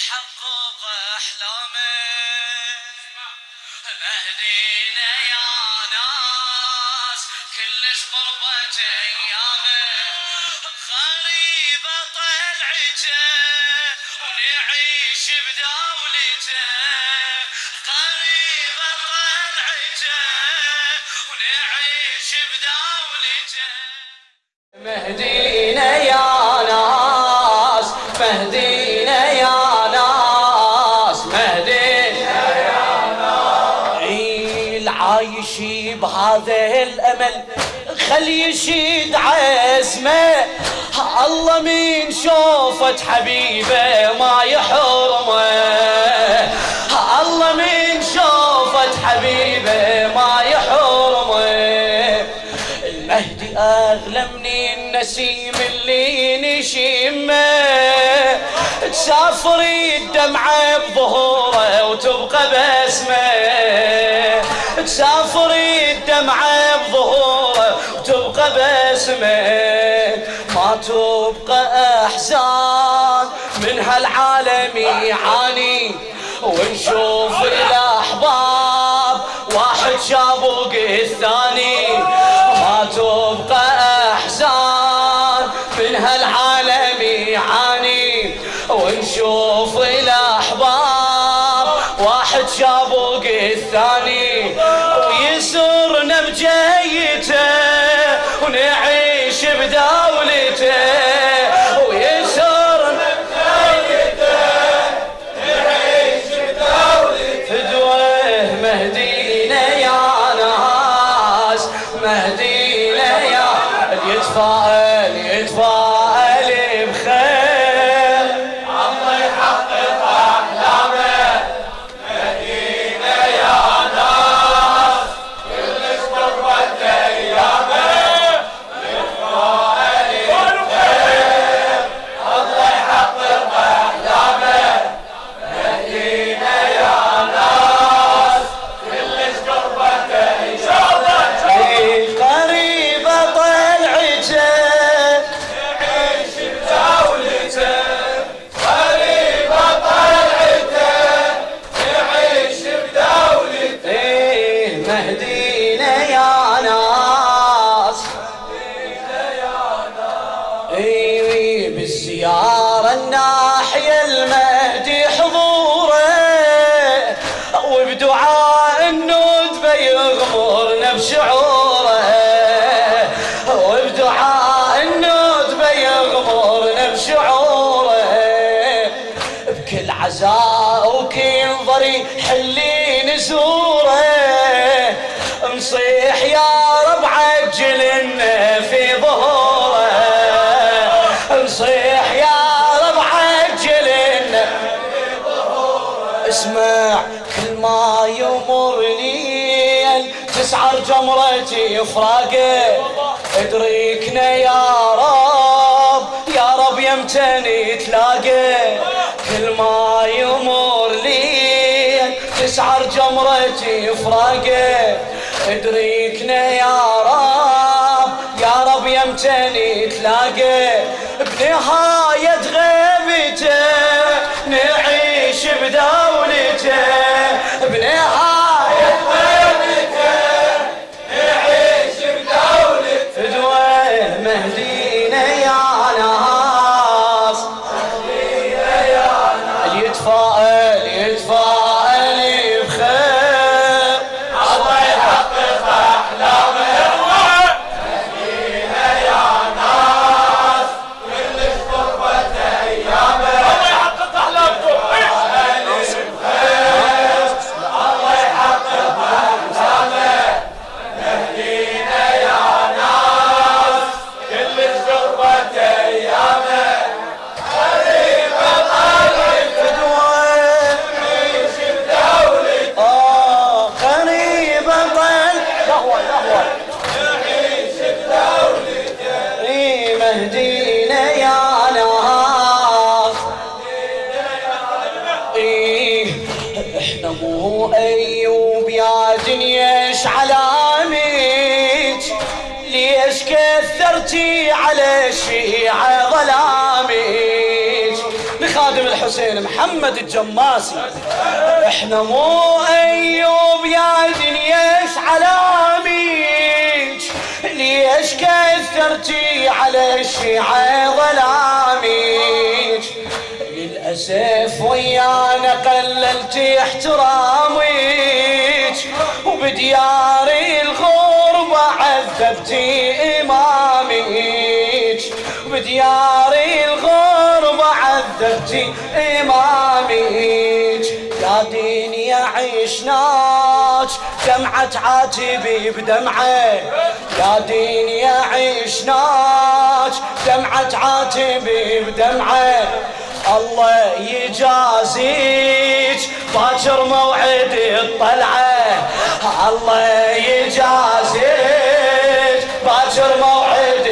يحقق احلامه مهدينا يا ناس مهدينا يا ناس مهدينا يا ناس. العايش بهذا الأمل خل يشيد عزمه. الله من شوفت حبيبه ما يحرمه من النسيم اللي نشمه تسافر الدمعة بظهوره وتبقى بسمه تسافر الدمعة بظهوره وتبقى بسمه ما تبقى أحزان من هالعالم يعاني. ونشوف ونشوف الأحباب. واحد شابوق الثاني ويسرنا بجيته ونعيش بدولته. ويسرنا فدوه مهدينا يا ناس مهدينا يا يتفائل يتفائل اي جمرتي فراقه ادركنا يا رب يا رب يمتني تلاقى كل ما يمر ليل تسعر جمرتي فراقه ادركنا يا رب يا رب يمتني تلاقى بنهاية غيبته ليش علامك؟ ليش كثرتي على الشيعة ظلامك لخادم الحسين محمد الجماسي. إحنا مو أيوب يا دنيا دنياش علامك. ليش كثرتي على الشيعة ظلامك للأسف ويانا قللت احترامك وبدياري الغربة عذبتي إمامك بدياري الغربة عذبتي إمامك يا دين يا عيشناك دمعة عاتبي بدمعة. يا دين يا عيشناك دمعة عاتبي بدمعة. الله يجازيك. باكر موعد الطلعة. الله يجازيك. باكر موعد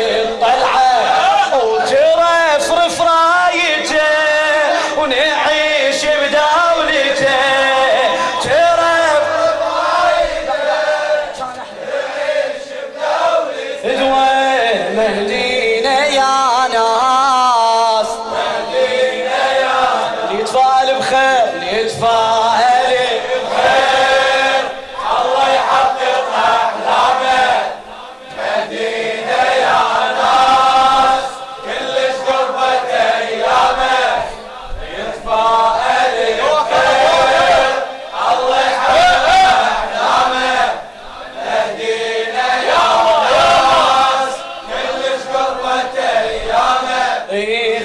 اي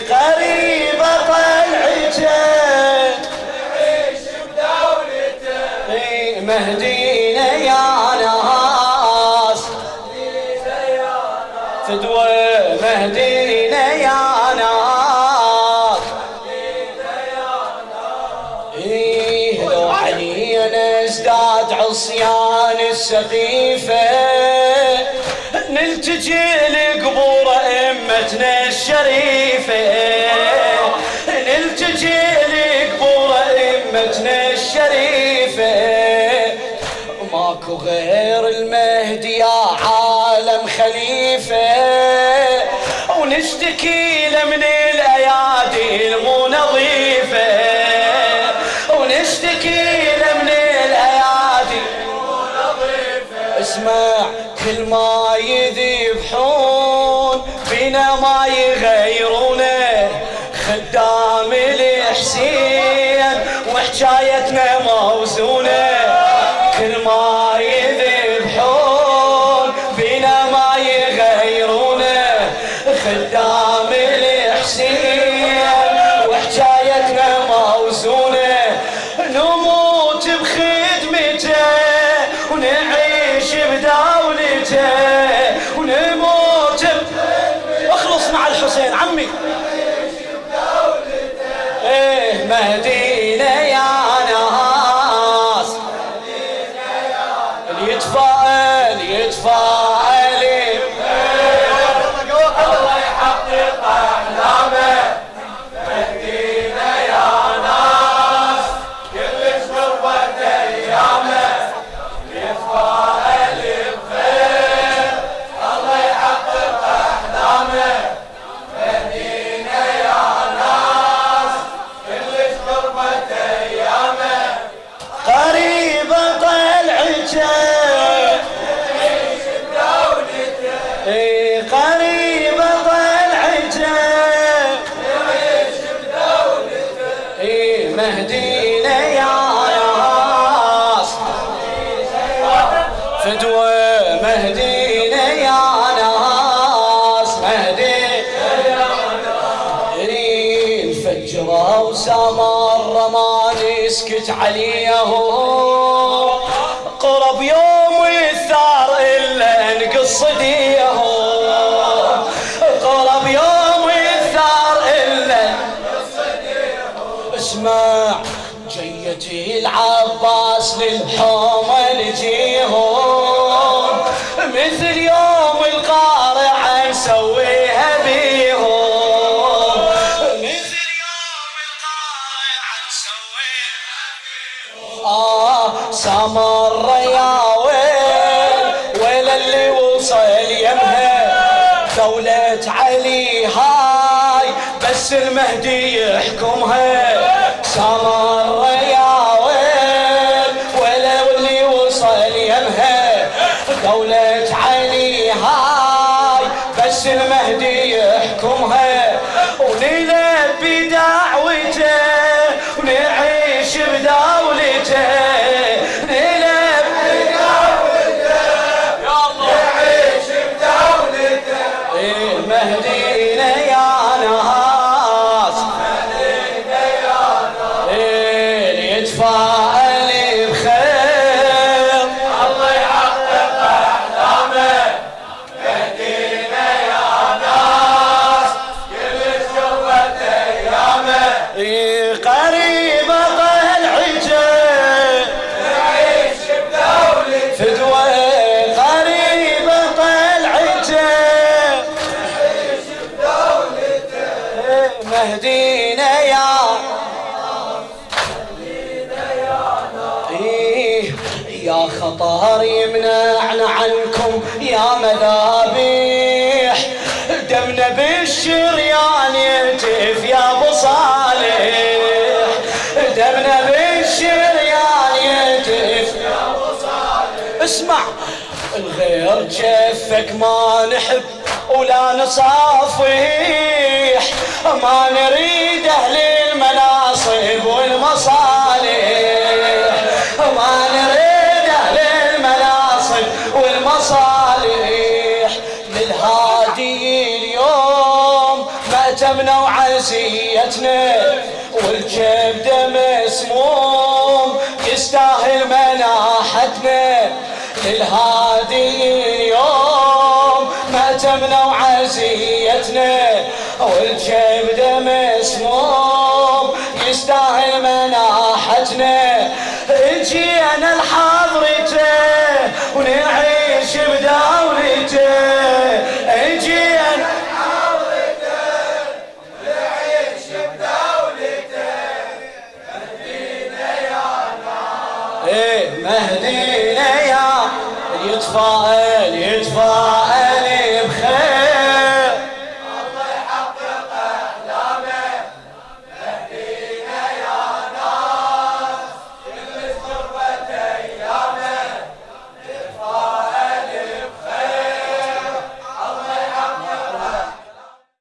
نعيش اي مهدينا يا ناس. فدوى مهدينا يا ناس. إيه لو علينا ازداد عصيان السقيفة نلتجي الشريفة. نلتجي لقبور أمتنا الشريفة. ماكو غير المهدي يا عالم خليفة. ونشتكي له من الأيادي المو نظيفة ونشتكي له من الأيادي اسمع كل ما يذبحون بنا ما يغيرونه خدام الحسين وحكايتنا موزونة. كل ما يذبحون بنا ما يغيرونه فدوى مهدينا يا ناس إيه الفجرة وسمر ما نسكت عليه. قرب يوم الثار إلا نقص ديه. قرب يوم الثار إلا اسمع جيتي العباس للحومة نجيهم مثل يوم القارعة نسويها بيهم مثل يوم القارعة نسويها بيهم آه سمر يا ويل ويل اللي وصل يمها. دولة علي هاي بس المهدي يحكمها. سمر خطر يمنعنا عنكم يا مذابيح. دمنا بالشريان يهتف يا أبو صالح. دمنا بالشريان يهتف يا أبو صالح. اسمع الغير جفك ما نحب ولا نصافح. ما نريد أهل للهادي اليوم مأتمنا وعزيتنا والكبدة مسموم يستاهل مناحتنا. اجينا لحضرته ونعيش بدولته. اجينا إيه مهدينا يتفائل يتفائل.